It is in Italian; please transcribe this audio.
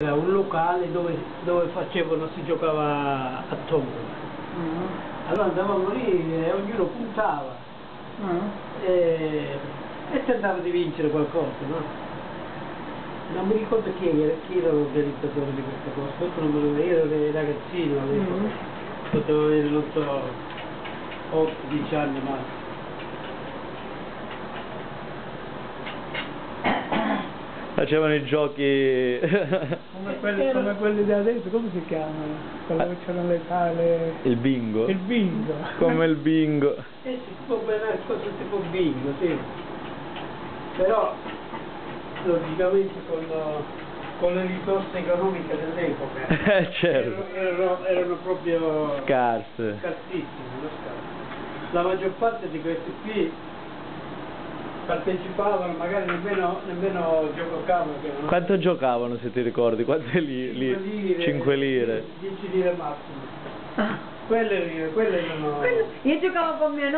Era un locale dove, dove facevano, si giocava a tombola. Mm. Allora andavamo lì e ognuno puntava Mm. e, e tentava di vincere qualcosa, no? Non mi ricordo chi era, chi era l'organizzatore di questa cosa, questo non me lo io ero ragazzino, Mm. potevo avere, non so, 8-10 anni massimo. Facevano i giochi... Come, quelli, come quelli di adesso, come si chiamano? Quello che c'erano le sale... il bingo. Il bingo. Come il bingo. E si può bere cose tipo bingo, sì. Però, logicamente con, con le risorse economiche dell'epoca, Eh, certo. erano, erano, erano proprio Scarse. scarsissime. La maggior parte di questi qui partecipavano, magari nemmeno, nemmeno giocavano. che erano Quanto giocavano se ti ricordi? Quante li, li... 5 lire, 5 lire. 10 lire massimo. Quelle, quelle erano... Quello- Io giocavo con mio nonno